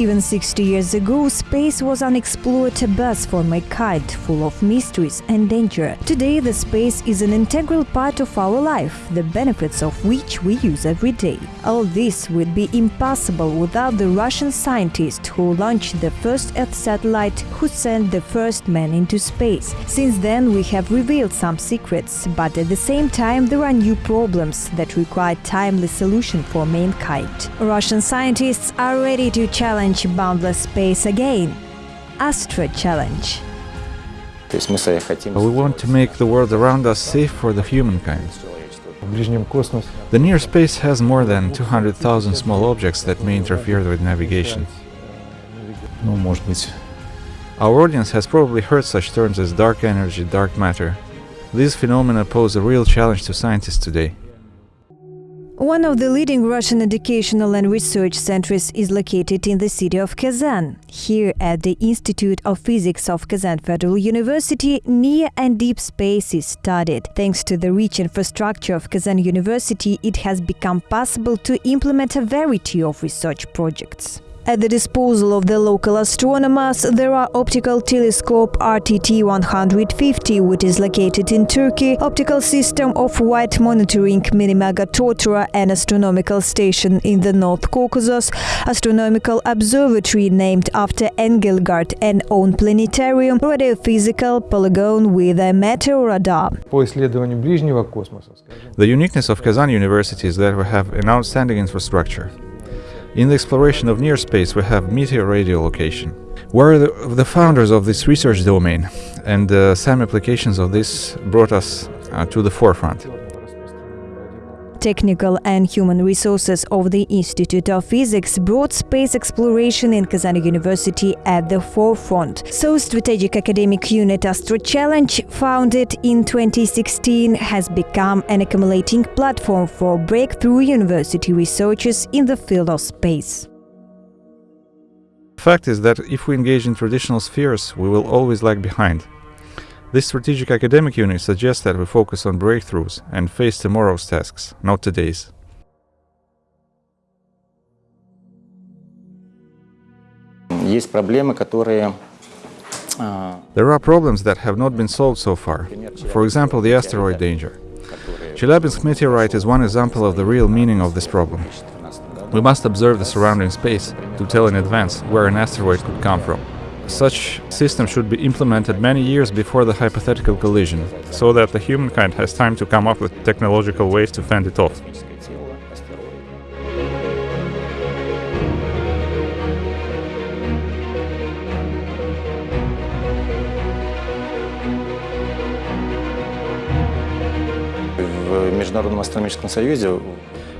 Even 60 years ago, space was unexplored abyss for mankind, full of mysteries and danger. Today, the space is an integral part of our life, the benefits of which we use every day. All this would be impossible without the Russian scientist who launched the first Earth satellite, who sent the first man into space. Since then, we have revealed some secrets, but at the same time, there are new problems that require timely solution for mankind. Russian scientists are ready to challenge challenge boundless space again Astro Challenge. We want to make the world around us safe for the humankind. The near space has more than 200,000 small objects that may interfere with navigation. Our audience has probably heard such terms as dark energy, dark matter. These phenomena pose a real challenge to scientists today. One of the leading Russian educational and research centers is located in the city of Kazan. Here, at the Institute of Physics of Kazan Federal University, near and deep space is studied. Thanks to the rich infrastructure of Kazan University, it has become possible to implement a variety of research projects. At the disposal of the local astronomers, there are optical telescope RTT-150, which is located in Turkey, optical system of white monitoring Mini-MegaTORTORA and astronomical station in the North Caucasus, astronomical observatory named after Engelhardt and own planetarium, radiophysical polygon with a meteor radar. The uniqueness of Kazan University is that we have an outstanding infrastructure. In the exploration of near space, we have meteor radio location. We're the, the founders of this research domain, and uh, some applications of this brought us uh, to the forefront. Technical and human resources of the Institute of Physics brought space exploration in Kazan University at the forefront. So, Strategic Academic Unit Astro Challenge, founded in 2016, has become an accumulating platform for breakthrough university researchers in the field of space. The Fact is that if we engage in traditional spheres, we will always lag behind. This strategic academic unit suggests that we focus on breakthroughs and face tomorrow's tasks, not today's. There are problems that have not been solved so far. For example, the asteroid danger. Chelyabinsk meteorite is one example of the real meaning of this problem. We must observe the surrounding space to tell in advance where an asteroid could come from. Such system should be implemented many years before the hypothetical collision, so that the humankind has time to come up with technological ways to fend it off.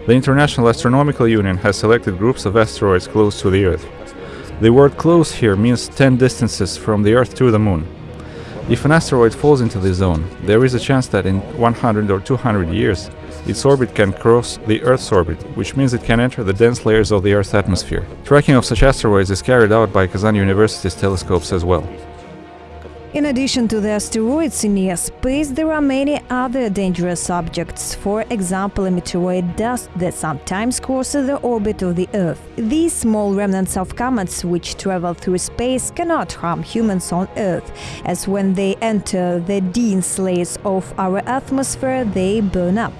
The International Astronomical Union has selected groups of asteroids close to the Earth. The word close here means 10 distances from the Earth to the Moon. If an asteroid falls into this zone, there is a chance that in 100 or 200 years, its orbit can cross the Earth's orbit, which means it can enter the dense layers of the Earth's atmosphere. Tracking of such asteroids is carried out by Kazan University's telescopes as well. In addition to the asteroids in near space, there are many other dangerous objects, for example, a meteoroid dust that sometimes crosses the orbit of the Earth. These small remnants of comets which travel through space cannot harm humans on Earth, as when they enter the dense layers of our atmosphere, they burn up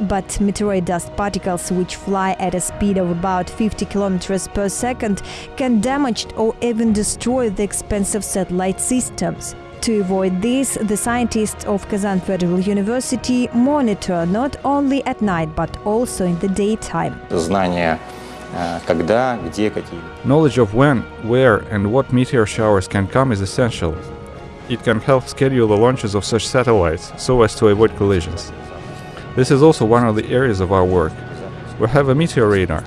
but meteoroid dust particles, which fly at a speed of about 50 kilometers per second, can damage or even destroy the expensive satellite systems. To avoid this, the scientists of Kazan Federal University monitor not only at night, but also in the daytime. Knowledge of when, where and what meteor showers can come is essential. It can help schedule the launches of such satellites so as to avoid collisions. This is also one of the areas of our work. We have a meteor radar.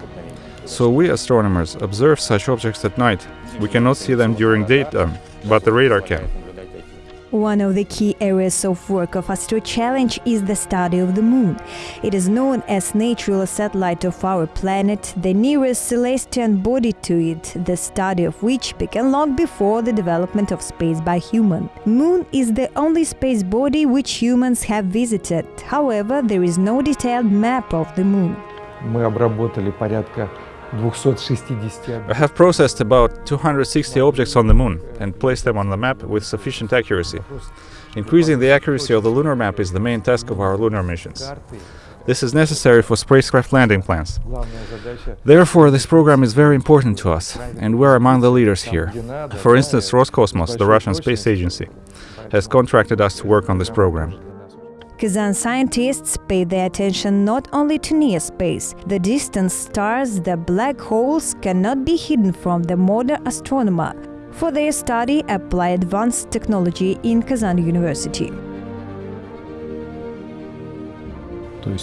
So we astronomers observe such objects at night. We cannot see them during daytime, but the radar can. One of the key areas of work of Astro Challenge is the study of the Moon. It is known as natural satellite of our planet, the nearest celestial body to it, the study of which began long before the development of space by human. Moon is the only space body which humans have visited. However, there is no detailed map of the Moon. мы обработали порядка 260 I have processed about 260 objects on the Moon and placed them on the map with sufficient accuracy. Increasing the accuracy of the lunar map is the main task of our lunar missions. This is necessary for spacecraft landing plans. Therefore, this program is very important to us, and we're among the leaders here. For instance, Roscosmos, the Russian space agency, has contracted us to work on this program. Kazan scientists pay their attention not only to near space, the distant stars, the black holes cannot be hidden from the modern astronomer. For their study, apply advanced technology in Kazan University. Э,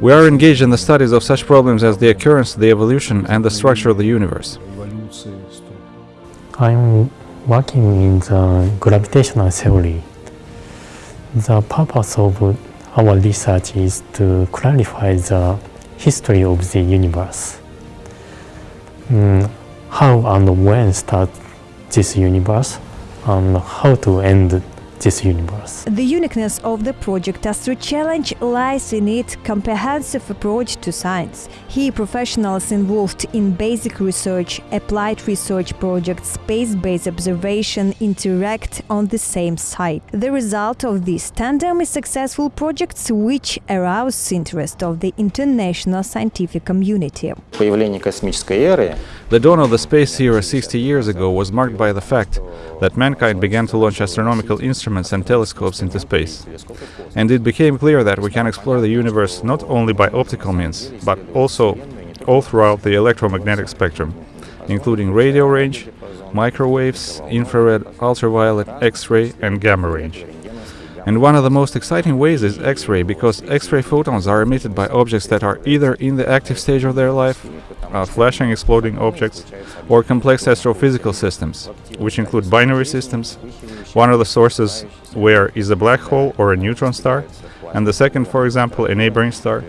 we are engaged in the studies of such problems as the occurrence, the evolution and the structure of the universe. I'm working in the gravitational theory. The purpose of our research is to clarify the history of the universe. Mm, how and when start this universe and how to end this universe. The uniqueness of the project Astro Challenge lies in its comprehensive approach to science. Here professionals involved in basic research, applied research projects, space-based observation interact on the same site. The result of this tandem is successful projects which arouse interest of the international scientific community. The dawn of the space era 60 years ago was marked by the fact that mankind began to launch astronomical instruments and telescopes into space. And it became clear that we can explore the universe not only by optical means, but also all throughout the electromagnetic spectrum, including radio range, microwaves, infrared, ultraviolet, X-ray, and gamma range. And one of the most exciting ways is X-ray because X-ray photons are emitted by objects that are either in the active stage of their life, uh, flashing exploding objects, or complex astrophysical systems, which include binary systems. One of the sources where is a black hole or a neutron star, and the second, for example, a neighboring star,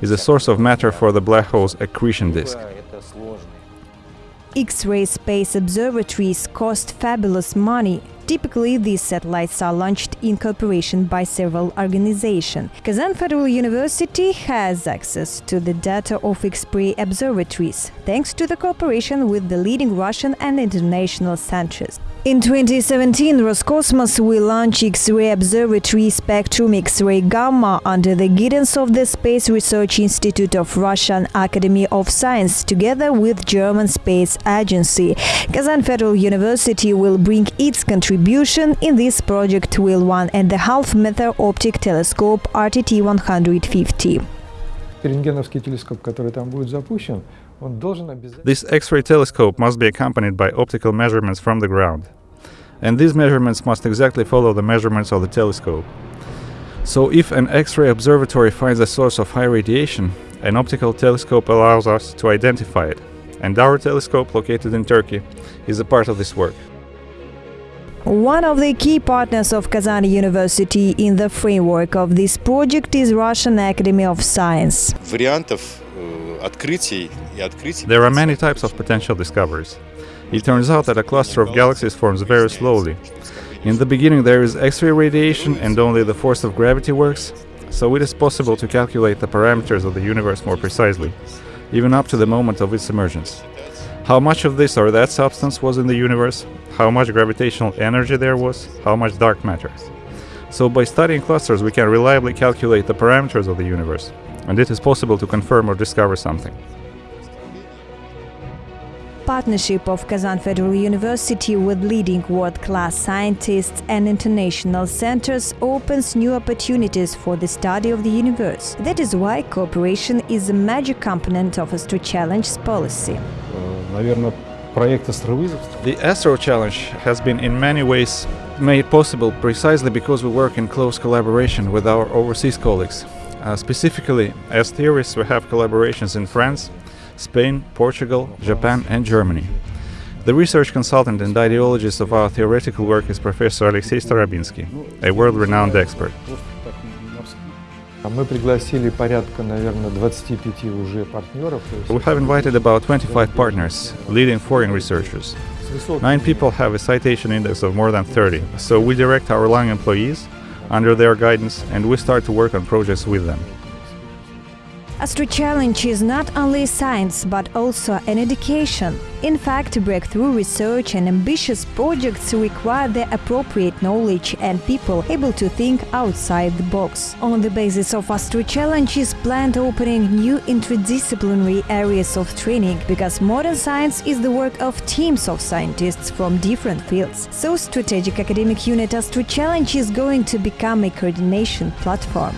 is a source of matter for the black hole's accretion disk. X-ray space observatories cost fabulous money. Typically, these satellites are launched in cooperation by several organizations. Kazan Federal University has access to the data of X-ray observatories, thanks to the cooperation with the leading Russian and international centers. In 2017, Roscosmos will launch X-ray observatory Spectrum X-ray Gamma under the guidance of the Space Research Institute of Russian Academy of Science together with German Space Agency. Kazan Federal University will bring its contribution in this project with one and a half meter optic telescope RTT 150. Рентгеновский телескоп, который там будет запущен, он должен обязательно... This X-ray telescope must be accompanied by optical measurements from the ground. and these measurements must exactly follow the measurements of the telescope. So if an X-ray observatory finds a source of high radiation, an optical telescope allows us to identify it, and our telescope located in Turkey is a part of this work. One of the key partners of Kazan University in the framework of this project is Russian Academy of Science. There are many types of potential discoveries. It turns out that a cluster of galaxies forms very slowly. In the beginning, there is X ray radiation and only the force of gravity works, so it is possible to calculate the parameters of the universe more precisely, even up to the moment of its emergence. How much of this or that substance was in the universe, how much gravitational energy there was, how much dark matter. So, by studying clusters, we can reliably calculate the parameters of the universe, and it is possible to confirm or discover something partnership of Kazan Federal University with leading world-class scientists and international centers opens new opportunities for the study of the universe. That is why cooperation is a major component of Astro Challenge's policy. The Astro Challenge has been in many ways made possible precisely because we work in close collaboration with our overseas colleagues. Uh, specifically, as theorists, we have collaborations in France, Spain, Portugal, Japan and Germany. The research consultant and ideologist of our theoretical work is Professor Alexey Starobinsky, a world-renowned expert. We have invited about 25 partners, leading foreign researchers. Nine people have a citation index of more than 30, so we direct our long employees under their guidance and we start to work on projects with them. Astro Challenge is not only science but also an education. In fact, breakthrough research and ambitious projects require the appropriate knowledge and people able to think outside the box. On the basis of Astro Challenge is planned opening new interdisciplinary areas of training because modern science is the work of teams of scientists from different fields. So Strategic Academic Unit Astro Challenge is going to become a coordination platform.